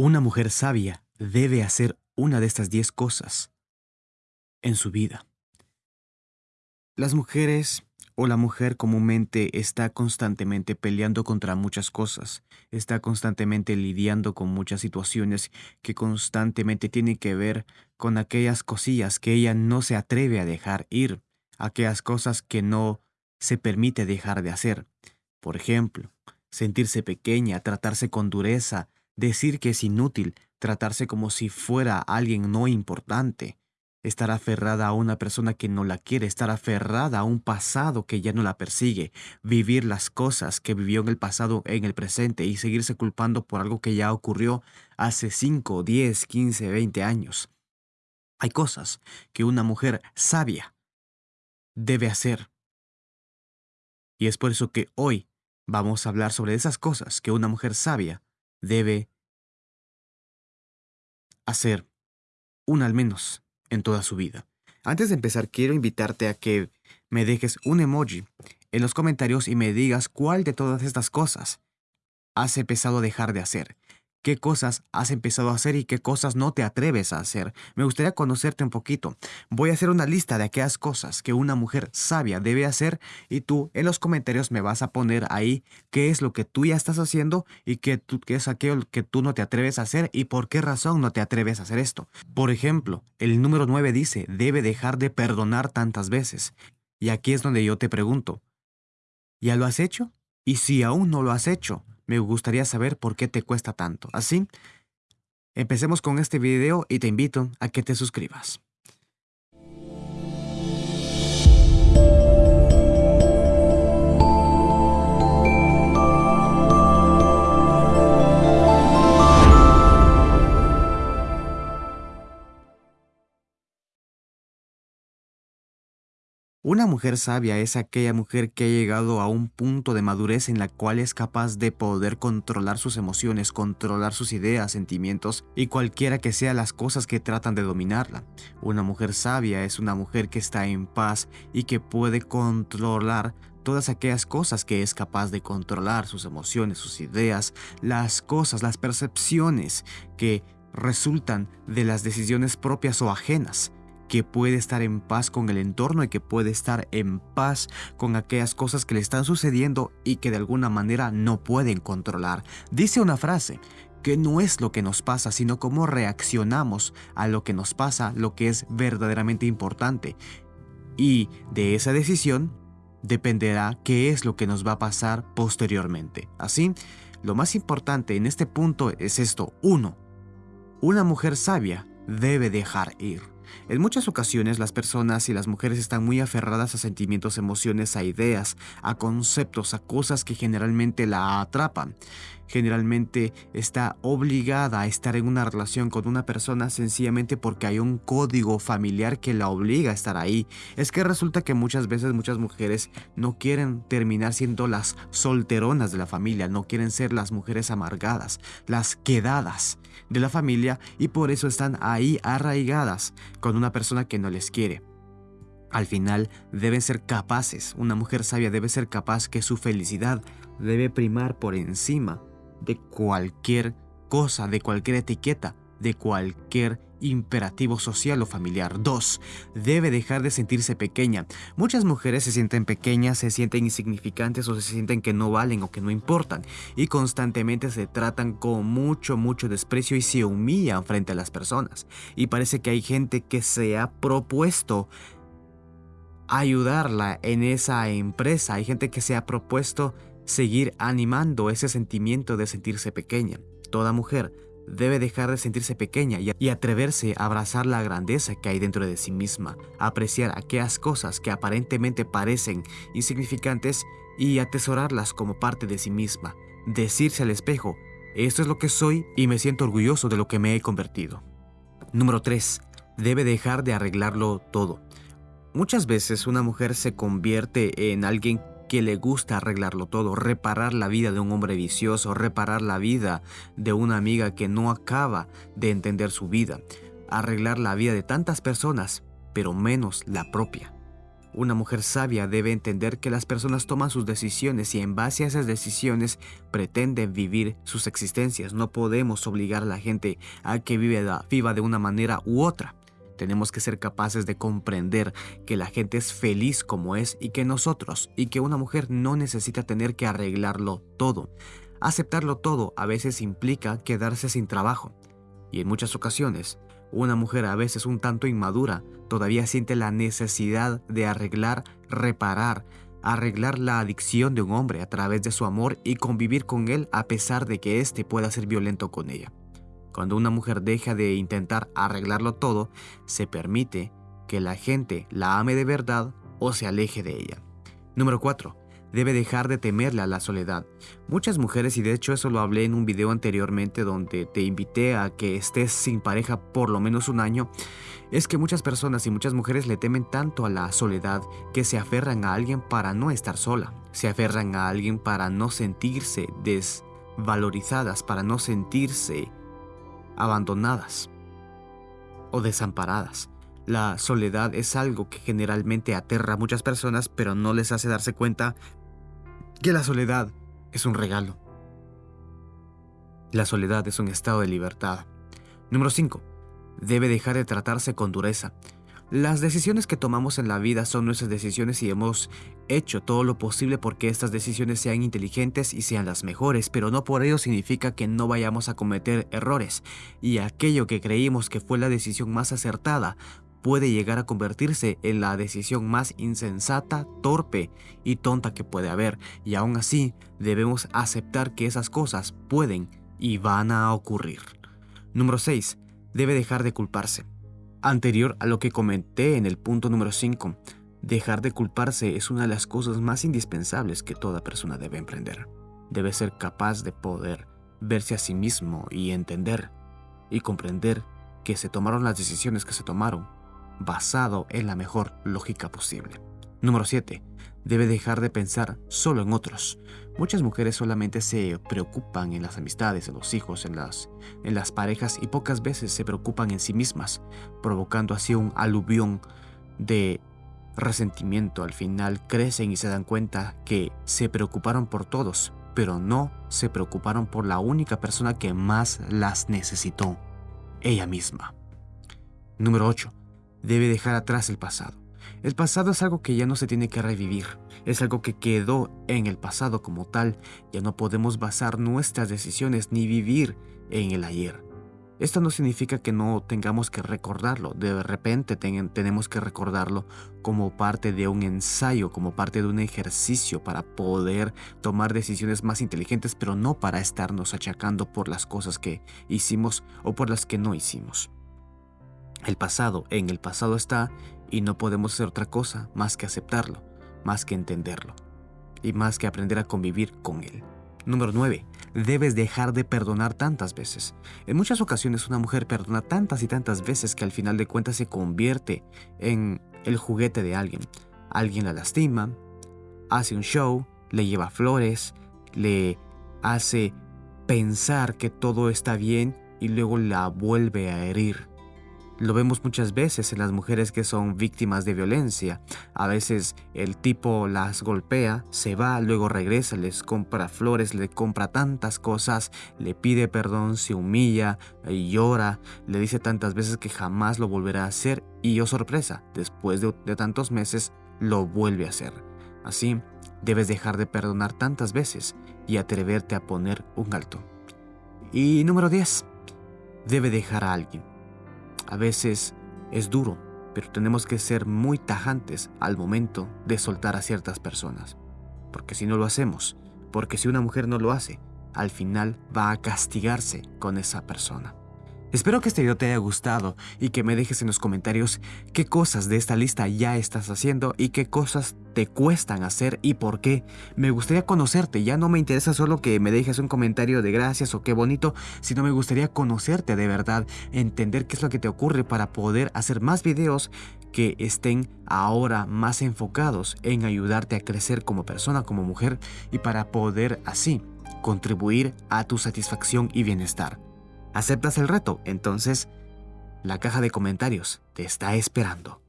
Una mujer sabia debe hacer una de estas diez cosas en su vida. Las mujeres o la mujer comúnmente está constantemente peleando contra muchas cosas, está constantemente lidiando con muchas situaciones que constantemente tienen que ver con aquellas cosillas que ella no se atreve a dejar ir, aquellas cosas que no se permite dejar de hacer. Por ejemplo, sentirse pequeña, tratarse con dureza, decir que es inútil, tratarse como si fuera alguien no importante, estar aferrada a una persona que no la quiere, estar aferrada a un pasado que ya no la persigue, vivir las cosas que vivió en el pasado en el presente y seguirse culpando por algo que ya ocurrió hace 5, 10, 15, 20 años. Hay cosas que una mujer sabia debe hacer. Y es por eso que hoy vamos a hablar sobre esas cosas que una mujer sabia debe hacer, una al menos, en toda su vida. Antes de empezar, quiero invitarte a que me dejes un emoji en los comentarios y me digas cuál de todas estas cosas has empezado a dejar de hacer qué cosas has empezado a hacer y qué cosas no te atreves a hacer. Me gustaría conocerte un poquito. Voy a hacer una lista de aquellas cosas que una mujer sabia debe hacer y tú en los comentarios me vas a poner ahí qué es lo que tú ya estás haciendo y qué, qué es aquello que tú no te atreves a hacer y por qué razón no te atreves a hacer esto. Por ejemplo, el número 9 dice, debe dejar de perdonar tantas veces. Y aquí es donde yo te pregunto, ¿ya lo has hecho? Y si aún no lo has hecho, me gustaría saber por qué te cuesta tanto. Así, empecemos con este video y te invito a que te suscribas. Una mujer sabia es aquella mujer que ha llegado a un punto de madurez en la cual es capaz de poder controlar sus emociones, controlar sus ideas, sentimientos y cualquiera que sea las cosas que tratan de dominarla. Una mujer sabia es una mujer que está en paz y que puede controlar todas aquellas cosas que es capaz de controlar, sus emociones, sus ideas, las cosas, las percepciones que resultan de las decisiones propias o ajenas que puede estar en paz con el entorno y que puede estar en paz con aquellas cosas que le están sucediendo y que de alguna manera no pueden controlar. Dice una frase, que no es lo que nos pasa, sino cómo reaccionamos a lo que nos pasa, lo que es verdaderamente importante. Y de esa decisión dependerá qué es lo que nos va a pasar posteriormente. Así, lo más importante en este punto es esto. Uno, una mujer sabia debe dejar ir. En muchas ocasiones las personas y las mujeres están muy aferradas a sentimientos, emociones, a ideas, a conceptos, a cosas que generalmente la atrapan. Generalmente está obligada a estar en una relación con una persona sencillamente porque hay un código familiar que la obliga a estar ahí. Es que resulta que muchas veces muchas mujeres no quieren terminar siendo las solteronas de la familia, no quieren ser las mujeres amargadas, las quedadas de la familia y por eso están ahí arraigadas con una persona que no les quiere. Al final deben ser capaces, una mujer sabia debe ser capaz que su felicidad debe primar por encima de cualquier cosa, de cualquier etiqueta, de cualquier imperativo social o familiar. 2. Debe dejar de sentirse pequeña. Muchas mujeres se sienten pequeñas, se sienten insignificantes o se sienten que no valen o que no importan y constantemente se tratan con mucho, mucho desprecio y se humillan frente a las personas. Y parece que hay gente que se ha propuesto ayudarla en esa empresa, hay gente que se ha propuesto seguir animando ese sentimiento de sentirse pequeña. Toda mujer debe dejar de sentirse pequeña y atreverse a abrazar la grandeza que hay dentro de sí misma, apreciar aquellas cosas que aparentemente parecen insignificantes y atesorarlas como parte de sí misma, decirse al espejo, esto es lo que soy y me siento orgulloso de lo que me he convertido. Número 3. Debe dejar de arreglarlo todo. Muchas veces una mujer se convierte en alguien que le gusta arreglarlo todo, reparar la vida de un hombre vicioso, reparar la vida de una amiga que no acaba de entender su vida, arreglar la vida de tantas personas, pero menos la propia. Una mujer sabia debe entender que las personas toman sus decisiones y en base a esas decisiones pretenden vivir sus existencias. No podemos obligar a la gente a que viva de una manera u otra. Tenemos que ser capaces de comprender que la gente es feliz como es y que nosotros, y que una mujer no necesita tener que arreglarlo todo. Aceptarlo todo a veces implica quedarse sin trabajo. Y en muchas ocasiones, una mujer a veces un tanto inmadura todavía siente la necesidad de arreglar, reparar, arreglar la adicción de un hombre a través de su amor y convivir con él a pesar de que éste pueda ser violento con ella. Cuando una mujer deja de intentar arreglarlo todo, se permite que la gente la ame de verdad o se aleje de ella. Número 4 debe dejar de temerle a la soledad. Muchas mujeres, y de hecho eso lo hablé en un video anteriormente donde te invité a que estés sin pareja por lo menos un año, es que muchas personas y muchas mujeres le temen tanto a la soledad que se aferran a alguien para no estar sola, se aferran a alguien para no sentirse desvalorizadas, para no sentirse abandonadas o desamparadas. La soledad es algo que generalmente aterra a muchas personas, pero no les hace darse cuenta que la soledad es un regalo. La soledad es un estado de libertad. Número 5. Debe dejar de tratarse con dureza. Las decisiones que tomamos en la vida son nuestras decisiones y hemos hecho todo lo posible porque estas decisiones sean inteligentes y sean las mejores, pero no por ello significa que no vayamos a cometer errores. Y aquello que creímos que fue la decisión más acertada puede llegar a convertirse en la decisión más insensata, torpe y tonta que puede haber, y aún así debemos aceptar que esas cosas pueden y van a ocurrir. Número 6. Debe dejar de culparse. Anterior a lo que comenté en el punto número 5, dejar de culparse es una de las cosas más indispensables que toda persona debe emprender. Debe ser capaz de poder verse a sí mismo y entender y comprender que se tomaron las decisiones que se tomaron basado en la mejor lógica posible. Número 7. Debe dejar de pensar solo en otros. Muchas mujeres solamente se preocupan en las amistades, en los hijos, en las, en las parejas y pocas veces se preocupan en sí mismas, provocando así un aluvión de resentimiento. Al final crecen y se dan cuenta que se preocuparon por todos, pero no se preocuparon por la única persona que más las necesitó, ella misma. Número 8 debe dejar atrás el pasado. El pasado es algo que ya no se tiene que revivir, es algo que quedó en el pasado como tal, ya no podemos basar nuestras decisiones ni vivir en el ayer. Esto no significa que no tengamos que recordarlo, de repente tenemos que recordarlo como parte de un ensayo, como parte de un ejercicio para poder tomar decisiones más inteligentes, pero no para estarnos achacando por las cosas que hicimos o por las que no hicimos. El pasado en el pasado está y no podemos hacer otra cosa más que aceptarlo, más que entenderlo y más que aprender a convivir con él. Número 9. Debes dejar de perdonar tantas veces. En muchas ocasiones una mujer perdona tantas y tantas veces que al final de cuentas se convierte en el juguete de alguien. Alguien la lastima, hace un show, le lleva flores, le hace pensar que todo está bien y luego la vuelve a herir. Lo vemos muchas veces en las mujeres que son víctimas de violencia. A veces el tipo las golpea, se va, luego regresa, les compra flores, le compra tantas cosas, le pide perdón, se humilla llora, le dice tantas veces que jamás lo volverá a hacer y, oh sorpresa, después de, de tantos meses lo vuelve a hacer. Así, debes dejar de perdonar tantas veces y atreverte a poner un alto. Y número 10. Debe dejar a alguien. A veces es duro, pero tenemos que ser muy tajantes al momento de soltar a ciertas personas. Porque si no lo hacemos, porque si una mujer no lo hace, al final va a castigarse con esa persona. Espero que este video te haya gustado y que me dejes en los comentarios qué cosas de esta lista ya estás haciendo y qué cosas te cuestan hacer y por qué. Me gustaría conocerte, ya no me interesa solo que me dejes un comentario de gracias o qué bonito, sino me gustaría conocerte de verdad, entender qué es lo que te ocurre para poder hacer más videos que estén ahora más enfocados en ayudarte a crecer como persona, como mujer y para poder así contribuir a tu satisfacción y bienestar. ¿Aceptas el reto? Entonces, la caja de comentarios te está esperando.